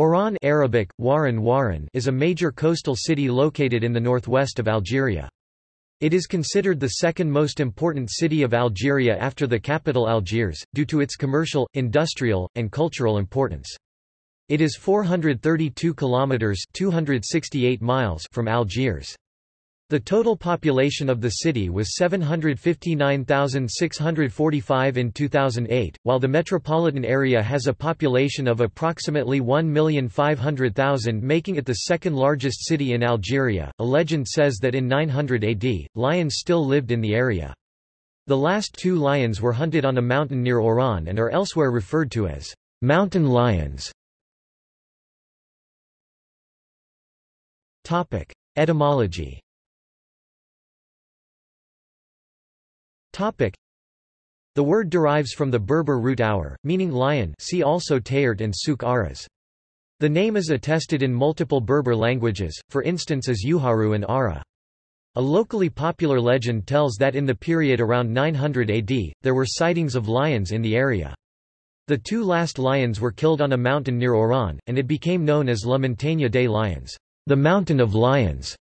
Oran Arabic, Waran Waran is a major coastal city located in the northwest of Algeria. It is considered the second most important city of Algeria after the capital Algiers, due to its commercial, industrial, and cultural importance. It is 432 kilometers (268 miles) from Algiers. The total population of the city was 759,645 in 2008, while the metropolitan area has a population of approximately 1,500,000 making it the second largest city in Algeria. A legend says that in 900 AD, lions still lived in the area. The last two lions were hunted on a mountain near Oran and are elsewhere referred to as mountain lions. Etymology Topic. The word derives from the Berber root hour, meaning lion see also Tayert and Souk Ahras. The name is attested in multiple Berber languages, for instance as Uharu and Ara. A locally popular legend tells that in the period around 900 AD, there were sightings of lions in the area. The two last lions were killed on a mountain near Oran, and it became known as La Montagne des Lions, the Mountain of Lions.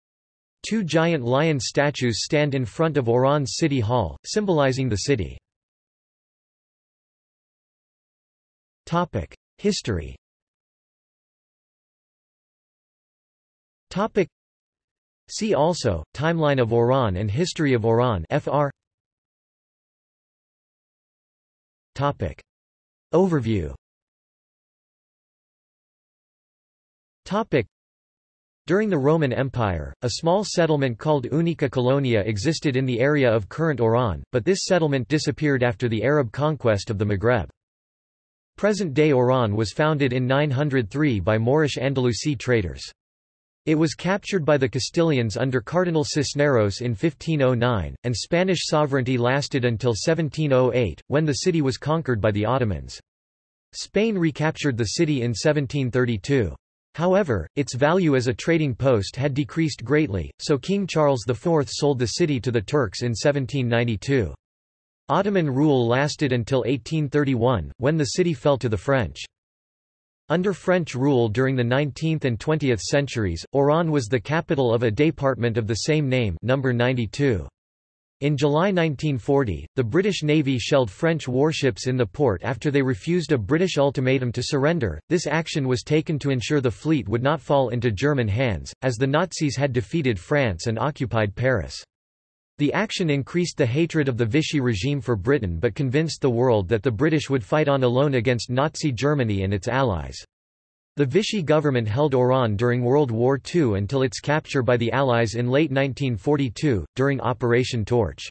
Two giant lion statues stand in front of Oran's city hall, symbolizing the city. History See also, Timeline of Oran and History of Oran FR Topic. Overview Topic. During the Roman Empire, a small settlement called Unica Colonia existed in the area of current Oran, but this settlement disappeared after the Arab conquest of the Maghreb. Present-day Oran was founded in 903 by Moorish Andalusi traders. It was captured by the Castilians under Cardinal Cisneros in 1509, and Spanish sovereignty lasted until 1708, when the city was conquered by the Ottomans. Spain recaptured the city in 1732. However, its value as a trading post had decreased greatly, so King Charles IV sold the city to the Turks in 1792. Ottoman rule lasted until 1831, when the city fell to the French. Under French rule during the 19th and 20th centuries, Oran was the capital of a department of the same name number 92. In July 1940, the British Navy shelled French warships in the port after they refused a British ultimatum to surrender. This action was taken to ensure the fleet would not fall into German hands, as the Nazis had defeated France and occupied Paris. The action increased the hatred of the Vichy regime for Britain but convinced the world that the British would fight on alone against Nazi Germany and its allies. The Vichy government held Oran during World War II until its capture by the Allies in late 1942, during Operation Torch.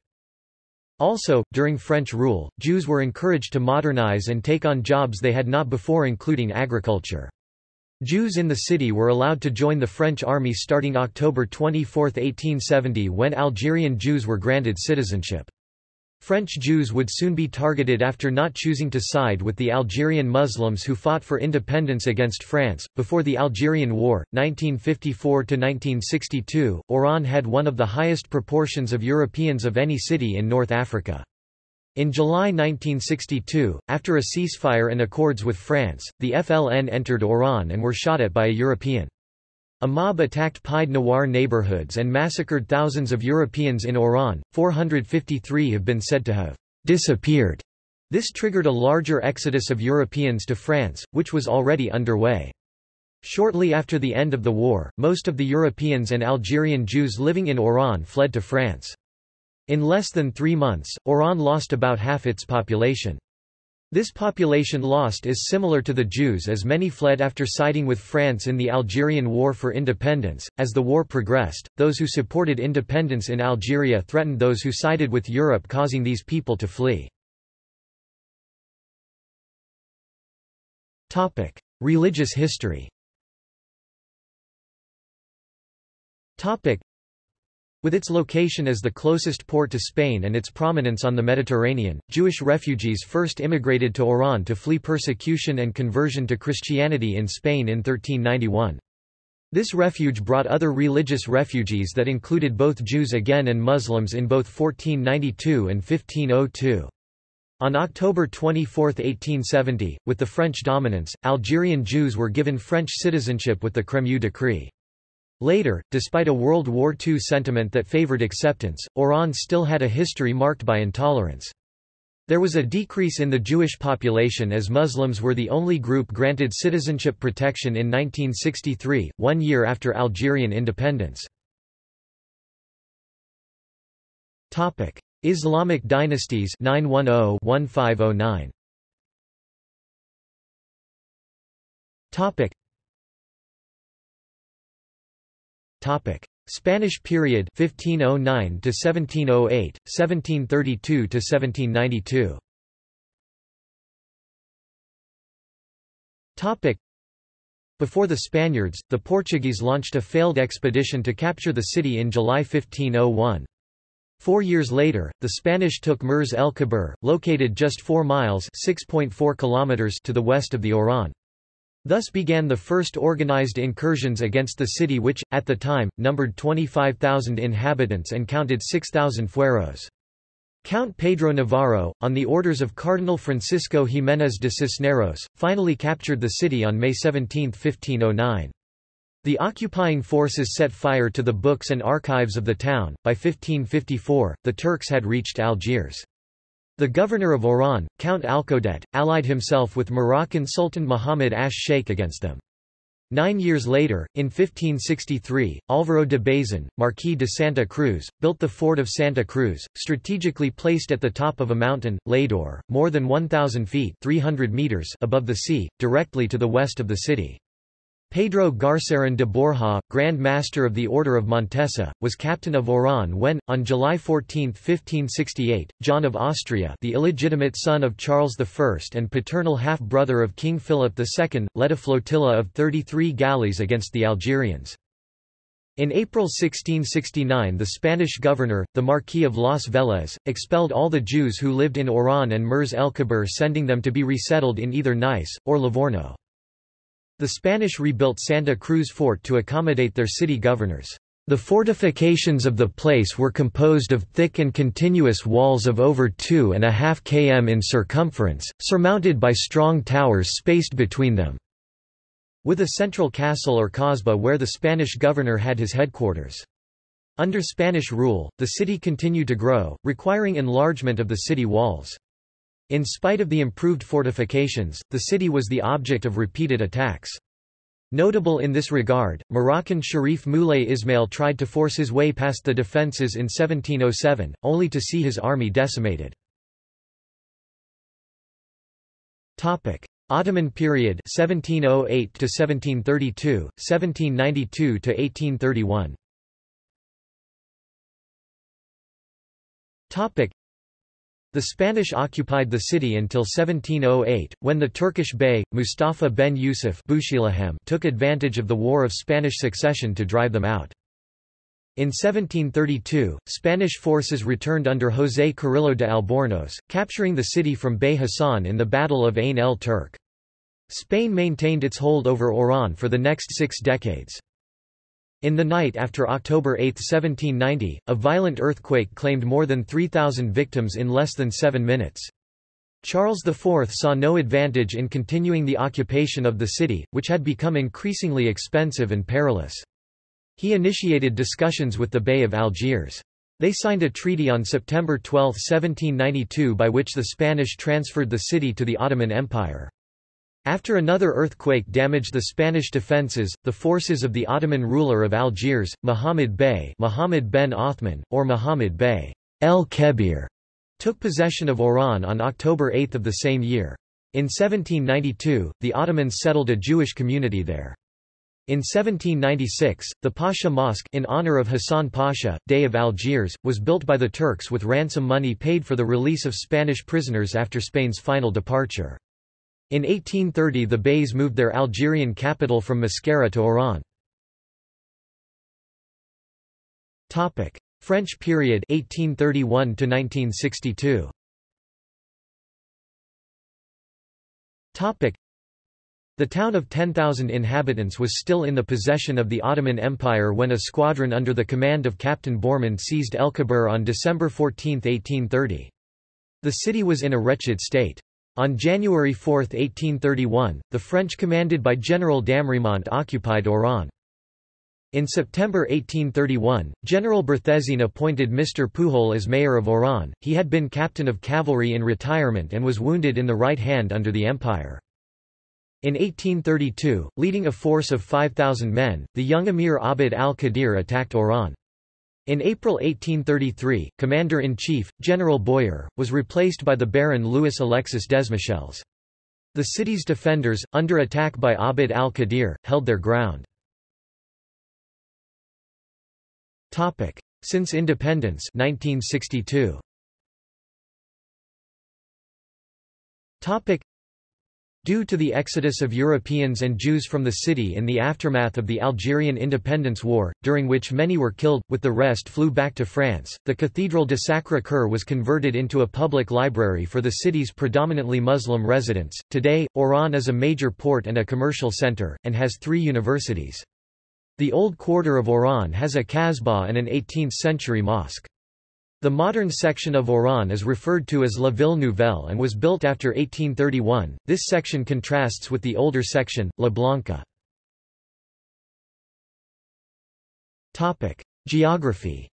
Also, during French rule, Jews were encouraged to modernize and take on jobs they had not before including agriculture. Jews in the city were allowed to join the French army starting October 24, 1870 when Algerian Jews were granted citizenship. French Jews would soon be targeted after not choosing to side with the Algerian Muslims who fought for independence against France. Before the Algerian War, 1954 1962, Oran had one of the highest proportions of Europeans of any city in North Africa. In July 1962, after a ceasefire and accords with France, the FLN entered Oran and were shot at by a European. A mob attacked Pied Noir neighborhoods and massacred thousands of Europeans in Oran. 453 have been said to have disappeared. This triggered a larger exodus of Europeans to France, which was already underway. Shortly after the end of the war, most of the Europeans and Algerian Jews living in Oran fled to France. In less than three months, Oran lost about half its population. This population lost is similar to the Jews as many fled after siding with France in the Algerian War for Independence. As the war progressed, those who supported independence in Algeria threatened those who sided with Europe causing these people to flee. Topic: Religious history. Topic: with its location as the closest port to Spain and its prominence on the Mediterranean, Jewish refugees first immigrated to Oran to flee persecution and conversion to Christianity in Spain in 1391. This refuge brought other religious refugees that included both Jews again and Muslims in both 1492 and 1502. On October 24, 1870, with the French dominance, Algerian Jews were given French citizenship with the Crémieux Decree. Later, despite a World War II sentiment that favored acceptance, Oran still had a history marked by intolerance. There was a decrease in the Jewish population as Muslims were the only group granted citizenship protection in 1963, one year after Algerian independence. Islamic dynasties 910-1509 Topic. Spanish period 1509 to 1708 1732 to 1792 Topic. Before the Spaniards the Portuguese launched a failed expedition to capture the city in July 1501 Four years later, the Spanish took Mers el Kebir, located just 4 miles 6.4 kilometers to the west of the Oran. Thus began the first organized incursions against the city which, at the time, numbered 25,000 inhabitants and counted 6,000 fueros. Count Pedro Navarro, on the orders of Cardinal Francisco Jiménez de Cisneros, finally captured the city on May 17, 1509. The occupying forces set fire to the books and archives of the town. By 1554, the Turks had reached Algiers. The governor of Oran, Count Alcaudete, allied himself with Moroccan Sultan Muhammad Ash Sheikh against them. Nine years later, in 1563, Álvaro de Bazan, Marquis de Santa Cruz, built the fort of Santa Cruz, strategically placed at the top of a mountain, Llador, more than 1,000 feet 300 meters above the sea, directly to the west of the city. Pedro Garceran de Borja, Grand Master of the Order of Montesa, was captain of Oran when, on July 14, 1568, John of Austria the illegitimate son of Charles I and paternal half-brother of King Philip II, led a flotilla of 33 galleys against the Algerians. In April 1669 the Spanish governor, the Marquis of Las Velez, expelled all the Jews who lived in Oran and Mers el Kebir sending them to be resettled in either Nice, or Livorno. The Spanish rebuilt Santa Cruz Fort to accommodate their city governors. The fortifications of the place were composed of thick and continuous walls of over two and a half km in circumference, surmounted by strong towers spaced between them, with a central castle or kasbah where the Spanish governor had his headquarters. Under Spanish rule, the city continued to grow, requiring enlargement of the city walls. In spite of the improved fortifications, the city was the object of repeated attacks. Notable in this regard, Moroccan Sharif Moulay Ismail tried to force his way past the defences in 1707, only to see his army decimated. Ottoman period 1708 to 1732 1792 to 1831 Topic the Spanish occupied the city until 1708, when the Turkish Bey, Mustafa ben Yusuf took advantage of the War of Spanish Succession to drive them out. In 1732, Spanish forces returned under José Carrillo de Albornoz, capturing the city from Bey Hassan in the Battle of Ain el Turk. Spain maintained its hold over Oran for the next six decades. In the night after October 8, 1790, a violent earthquake claimed more than 3,000 victims in less than seven minutes. Charles IV saw no advantage in continuing the occupation of the city, which had become increasingly expensive and perilous. He initiated discussions with the Bey of Algiers. They signed a treaty on September 12, 1792 by which the Spanish transferred the city to the Ottoman Empire. After another earthquake damaged the Spanish defences, the forces of the Ottoman ruler of Algiers, Muhammad Bey Muhammad ben Othman, or Muhammad Bey El Kebir, took possession of Oran on October 8 of the same year. In 1792, the Ottomans settled a Jewish community there. In 1796, the Pasha Mosque in honor of Hassan Pasha, Dey of Algiers, was built by the Turks with ransom money paid for the release of Spanish prisoners after Spain's final departure. In 1830 the Beys moved their Algerian capital from Mascara to Oran. French period 1831 to 1962. Topic. The town of 10,000 inhabitants was still in the possession of the Ottoman Empire when a squadron under the command of Captain Bourmont seized El Kebir on December 14, 1830. The city was in a wretched state. On January 4, 1831, the French commanded by General Damremont occupied Oran. In September 1831, General Berthezène appointed Mr. Pujol as mayor of Oran. He had been captain of cavalry in retirement and was wounded in the right hand under the Empire. In 1832, leading a force of 5,000 men, the young emir Abd al-Qadir attacked Oran. In April 1833, Commander-in-Chief, General Boyer, was replaced by the Baron Louis Alexis Desmichels. The city's defenders, under attack by Abd al-Qadir, held their ground. Since independence 1962. Due to the exodus of Europeans and Jews from the city in the aftermath of the Algerian Independence War, during which many were killed, with the rest flew back to France, the Cathedral de Sacré-Cœur was converted into a public library for the city's predominantly Muslim residents. Today, Oran is a major port and a commercial center, and has three universities. The old quarter of Oran has a kasbah and an 18th-century mosque. The modern section of Oran is referred to as La Ville Nouvelle and was built after 1831. This section contrasts with the older section, La Blanca. Topic: Geography.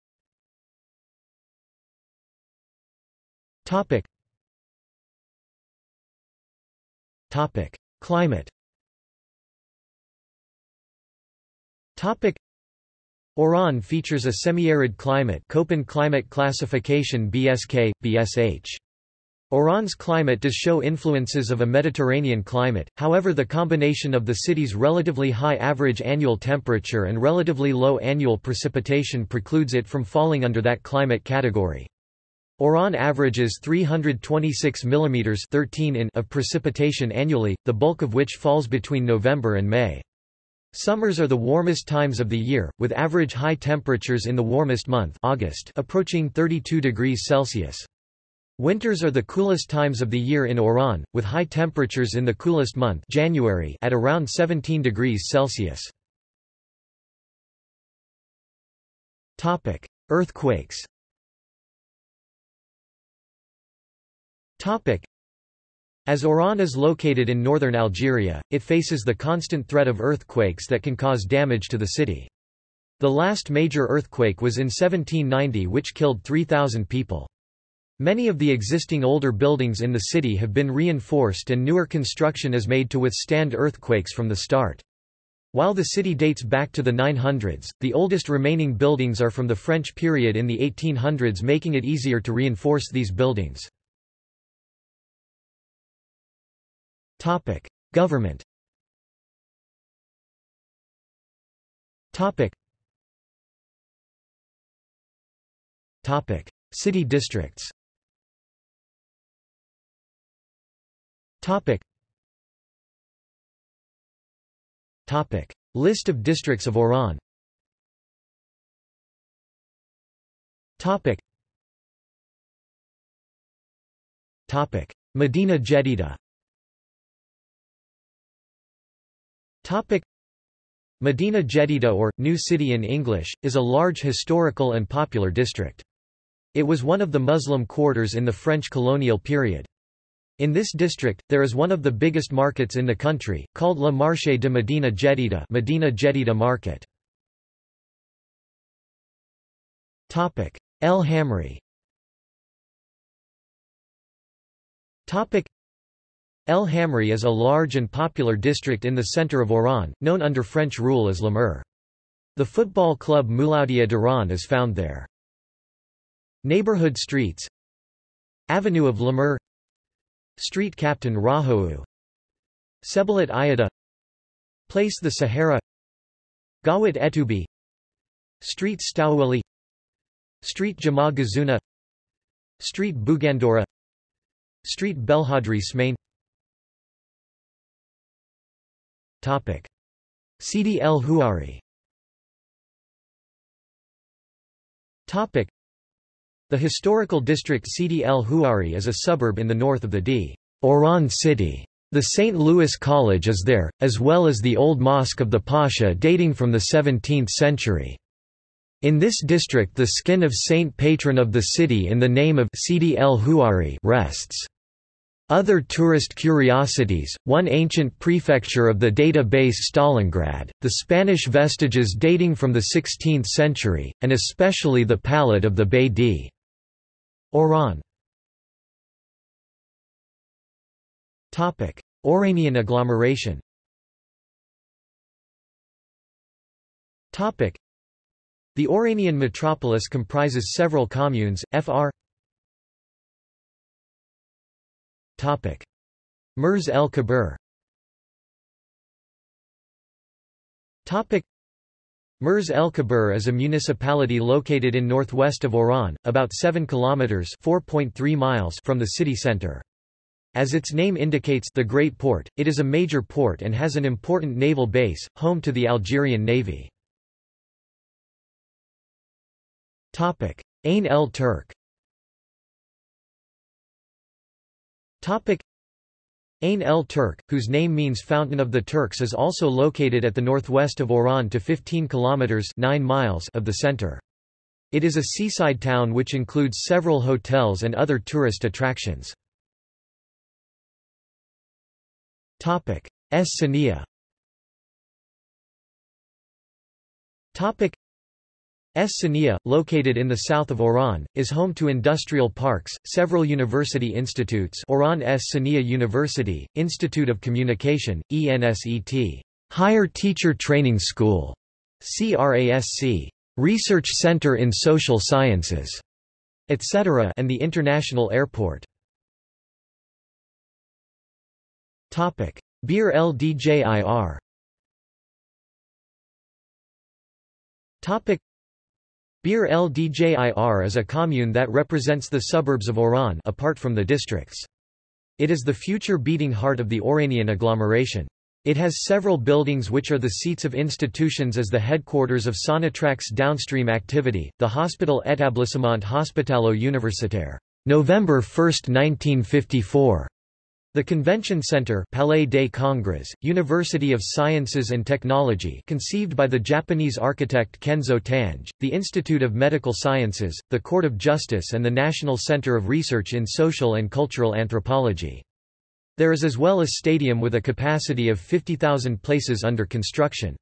Topic. Topic: Climate. Topic. Oran features a semi-arid climate Köppen climate classification BSK, BSH. Oran's climate does show influences of a Mediterranean climate, however the combination of the city's relatively high average annual temperature and relatively low annual precipitation precludes it from falling under that climate category. Oran averages 326 mm 13 in of precipitation annually, the bulk of which falls between November and May. Summers are the warmest times of the year, with average high temperatures in the warmest month August approaching 32 degrees Celsius. Winters are the coolest times of the year in Oran, with high temperatures in the coolest month January at around 17 degrees Celsius. Topic: Earthquakes. Topic: as Oran is located in northern Algeria, it faces the constant threat of earthquakes that can cause damage to the city. The last major earthquake was in 1790 which killed 3,000 people. Many of the existing older buildings in the city have been reinforced and newer construction is made to withstand earthquakes from the start. While the city dates back to the 900s, the oldest remaining buildings are from the French period in the 1800s making it easier to reinforce these buildings. Topic: Government. Topic. Topic: City districts. Topic. Topic: List of districts of Oran. Topic. Topic: Medina Jedida. Topic Medina Jedida or, New City in English, is a large historical and popular district. It was one of the Muslim quarters in the French colonial period. In this district, there is one of the biggest markets in the country, called Le Marché de Medina Jedida Medina Jedida Market. El Hamri El Hamri is a large and popular district in the center of Oran, known under French rule as Mer. The football club Mouloudia d'Oran is found there. Neighborhood streets. Avenue of Mer, Street Captain Rahou Sebalat Ayada. Place the Sahara. Gawat Etoubi Street Stouweli Street Jama Gazuna Street Bugandora Street Belhadri Smain Topic. Sidi El Houari Topic. The historical district Sidi El Houari is a suburb in the north of the D. Oran city. The St. Louis College is there, as well as the Old Mosque of the Pasha dating from the 17th century. In this district the skin of saint patron of the city in the name of Sidi el Huari rests. Other tourist curiosities, one ancient prefecture of the database Stalingrad, the Spanish vestiges dating from the 16th century, and especially the palette of the Bey d. Oran. Oranian agglomeration the Oranian metropolis comprises several communes, fr. Mers el Kebir Mers el Kebir is a municipality located in northwest of Oran, about 7 kilometers (4.3 miles) from the city center. As its name indicates the Great Port, it is a major port and has an important naval base, home to the Algerian Navy. Ain el Turk Ain el Turk, whose name means Fountain of the Turks is also located at the northwest of Oran to 15 kilometers 9 miles of the center. It is a seaside town which includes several hotels and other tourist attractions. Es Sania Es Sania, located in the south of Oran, is home to industrial parks, several university institutes Oran Es Sania University, Institute of Communication, ENSET, Higher Teacher Training School, CRASC, Research Center in Social Sciences, etc. and the International Airport. Bir el Djir Bir el Djir is a commune that represents the suburbs of Oran apart from the districts. It is the future beating heart of the Oranian agglomeration. It has several buildings which are the seats of institutions as the headquarters of Sonatrach's downstream activity, the Hospital Établissement Hospitalo-Universitaire, November 1, 1954, the Convention Center Palais des Congrès, University of Sciences and Technology conceived by the Japanese architect Kenzo Tange, the Institute of Medical Sciences, the Court of Justice and the National Center of Research in Social and Cultural Anthropology. There is as well a stadium with a capacity of 50,000 places under construction.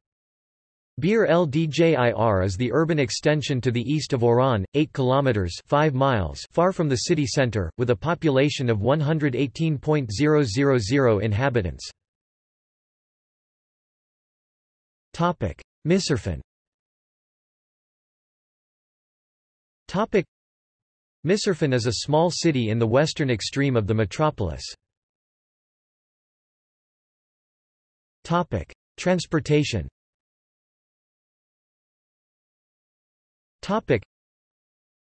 Bir el Djir is the urban extension to the east of Oran, 8 kilometers 5 miles far from the city center, with a population of 118.000 inhabitants. Topic: Misirfin. Topic: is a small city in the western extreme of the metropolis. Topic: Transportation.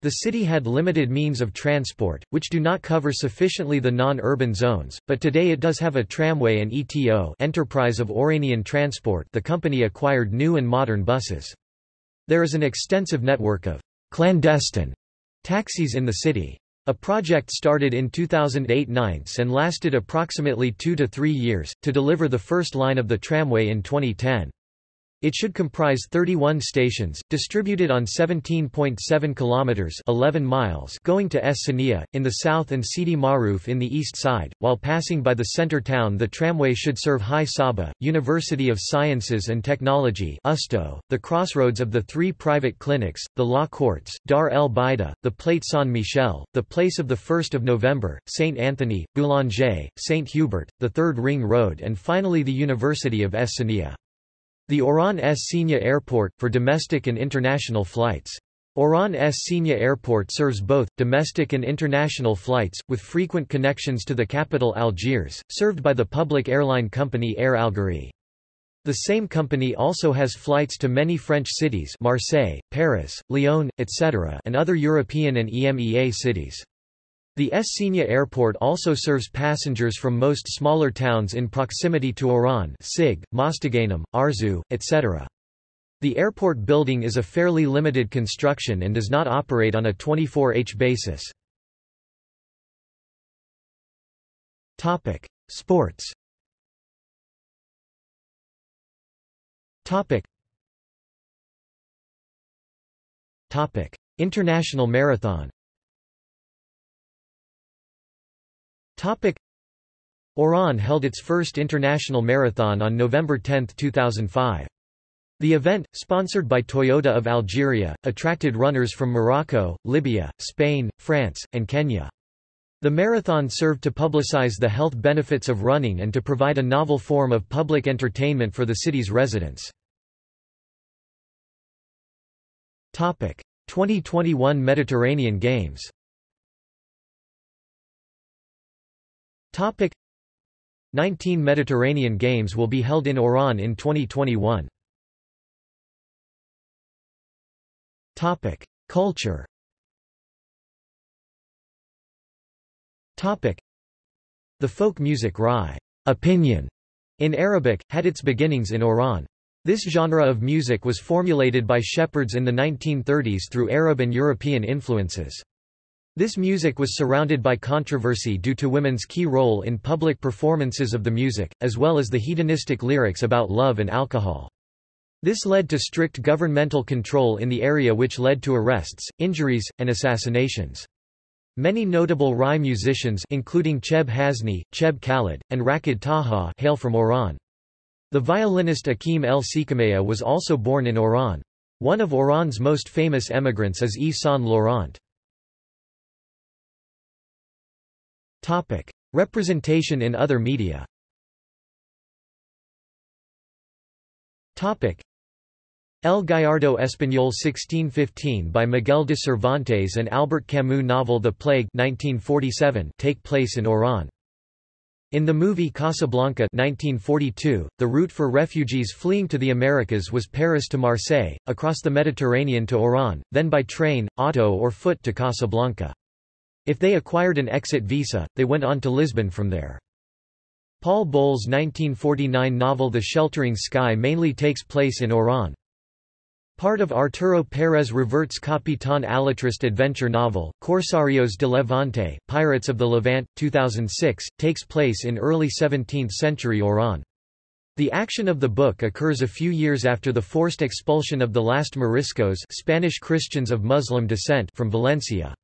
The city had limited means of transport, which do not cover sufficiently the non-urban zones, but today it does have a tramway and ETO Enterprise of Oranian Transport the company acquired new and modern buses. There is an extensive network of clandestine taxis in the city. A project started in 2008-9 and lasted approximately two to three years, to deliver the first line of the tramway in 2010. It should comprise 31 stations, distributed on 17.7 kilometers (11 miles) going to Es Sania in the south and Sidi Maruf in the east side. While passing by the center town, the tramway should serve High Saba, University of Sciences and Technology (USTO), the crossroads of the three private clinics, the law courts, Dar el Baida, the Plate Saint Michel, the place of the 1st of November, Saint Anthony, Boulanger, Saint Hubert, the Third Ring Road, and finally the University of Es Sania. The Oran Es Senia Airport, for domestic and international flights. Oran Es Senia Airport serves both, domestic and international flights, with frequent connections to the capital Algiers, served by the public airline company Air Algérie. The same company also has flights to many French cities Marseille, Paris, Lyon, etc. and other European and EMEA cities. The Es Senia airport also serves passengers from most smaller towns in proximity to Oran Sig, Mostaganem, Arzew, etc. The airport building is a fairly limited construction and does not operate on a 24H basis. Topic: Sports Topic. Topic: International Marathon. Topic: Oran held its first international marathon on November 10, 2005. The event, sponsored by Toyota of Algeria, attracted runners from Morocco, Libya, Spain, France, and Kenya. The marathon served to publicize the health benefits of running and to provide a novel form of public entertainment for the city's residents. 2021 Mediterranean Games 19 Mediterranean Games will be held in Oran in 2021. Topic: Culture. Topic: The folk music Rai opinion in Arabic had its beginnings in Oran. This genre of music was formulated by shepherds in the 1930s through Arab and European influences. This music was surrounded by controversy due to women's key role in public performances of the music, as well as the hedonistic lyrics about love and alcohol. This led to strict governmental control in the area which led to arrests, injuries, and assassinations. Many notable Rai musicians including Cheb Hasni, Cheb Khalid, and Rachid Taha hail from Oran. The violinist Akim El Sikameya was also born in Oran. One of Oran's most famous emigrants is Yves Saint Laurent. Topic: Representation in other media. Topic: El Gallardo Español 1615 by Miguel de Cervantes and Albert Camus novel The Plague 1947 take place in Oran. In the movie Casablanca 1942, the route for refugees fleeing to the Americas was Paris to Marseille, across the Mediterranean to Oran, then by train, auto or foot to Casablanca. If they acquired an exit visa, they went on to Lisbon from there. Paul Bowles' 1949 novel The Sheltering Sky mainly takes place in Oran. Part of Arturo Pérez Reverte's Capitán Alatriste adventure novel, Corsarios de Levante, Pirates of the Levant, 2006, takes place in early 17th-century Oran. The action of the book occurs a few years after the forced expulsion of the last Moriscos Spanish Christians of Muslim descent from Valencia.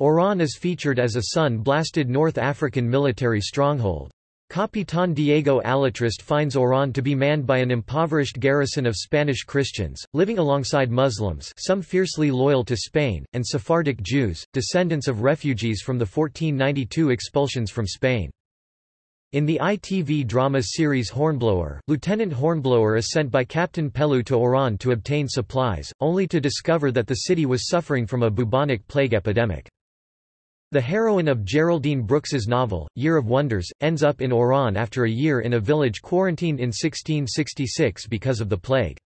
Oran is featured as a sun-blasted North African military stronghold. Capitán Diego Alatriste finds Oran to be manned by an impoverished garrison of Spanish Christians, living alongside Muslims some fiercely loyal to Spain, and Sephardic Jews, descendants of refugees from the 1492 expulsions from Spain. In the ITV drama series Hornblower, Lieutenant Hornblower is sent by Captain Pellew to Oran to obtain supplies, only to discover that the city was suffering from a bubonic plague epidemic. The heroine of Geraldine Brooks's novel, Year of Wonders, ends up in Oran after a year in a village quarantined in 1666 because of the plague.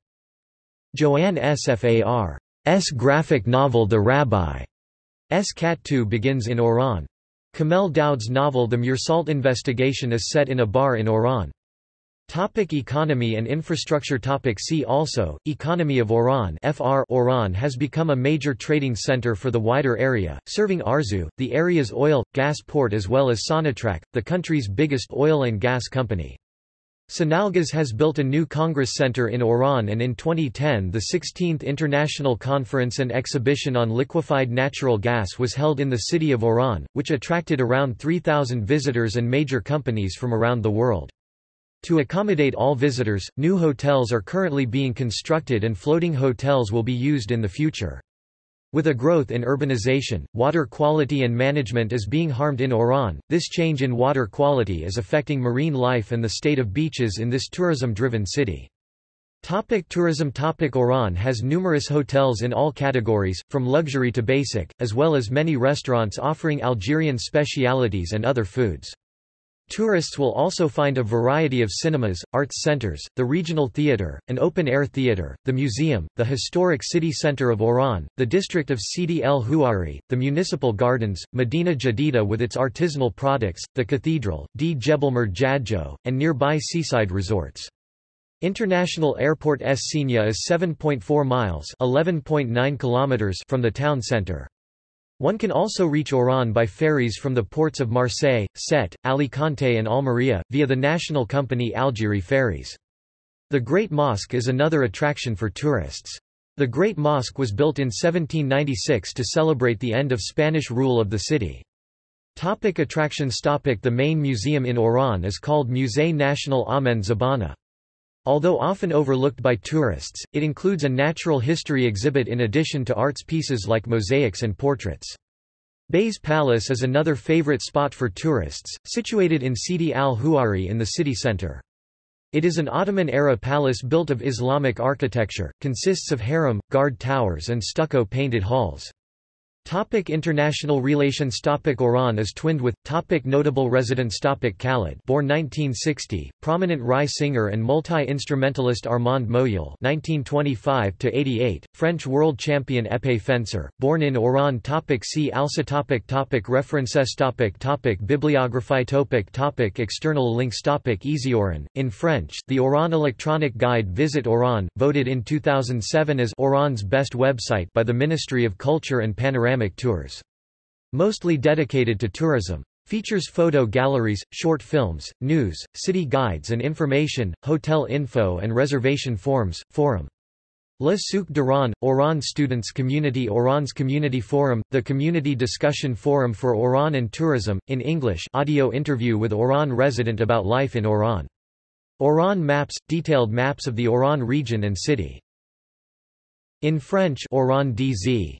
Joann Sfar's graphic novel The Rabbi's Cat 2 begins in Oran. Kamel Daoud's novel The Meursault Investigation is set in a bar in Oran. Topic economy and infrastructure Topic See also, Economy of Oran FR Oran has become a major trading center for the wider area, serving Arzew, the area's oil, gas port as well as Sonatrach, the country's biggest oil and gas company. Sonelgaz has built a new Congress Center in Oran and in 2010 the 16th International Conference and Exhibition on Liquefied Natural Gas was held in the city of Oran, which attracted around 3,000 visitors and major companies from around the world. To accommodate all visitors, new hotels are currently being constructed and floating hotels will be used in the future. With a growth in urbanization, water quality and management is being harmed in Oran. This change in water quality is affecting marine life and the state of beaches in this tourism-driven city. Topic tourism Topic Oran has numerous hotels in all categories, from luxury to basic, as well as many restaurants offering Algerian specialities and other foods. Tourists will also find a variety of cinemas, arts centers, the regional theater, an open-air theater, the museum, the historic city center of Oran, the district of Sidi El Houari, the municipal gardens, Medina Jadida with its artisanal products, the cathedral, D. Jebelmer Jadjo, and nearby seaside resorts. International Airport Es Senia is 7.4 miles (11.9 kilometers) from the town center. One can also reach Oran by ferries from the ports of Marseille, Sète, Alicante and Almería, via the national company Algérie Ferries. The Great Mosque is another attraction for tourists. The Great Mosque was built in 1796 to celebrate the end of Spanish rule of the city. Topic attractions Topic The main museum in Oran is called Musée National Ahmed Zabana. Although often overlooked by tourists, it includes a natural history exhibit in addition to arts pieces like mosaics and portraits. Bey's Palace is another favorite spot for tourists, situated in Sidi al-Huari in the city center. It is an Ottoman-era palace built of Islamic architecture, consists of harem, guard towers and stucco-painted halls. Topic international relations Topic Oran is twinned with Topic Notable residents Topic Khalid born 1960, prominent Rai singer and multi-instrumentalist Armand Moyal 1925-88, French world champion épée fencer, born in Oran Topic See also topic topic References topic topic Bibliography topic topic External links topic Easy Oran, in French, the Oran Electronic Guide Visit Oran, voted in 2007 as Oran's best website by the Ministry of Culture and Panorama panoramic tours. Mostly dedicated to tourism. Features photo galleries, short films, news, city guides and information, hotel info and reservation forms, forum. Le Souk d'Oran, Oran Students Community Oran's Community Forum, the Community Discussion Forum for Oran and Tourism, in English audio interview with Oran resident about life in Oran. Oran Maps, detailed maps of the Oran region and city. In French Oran DZ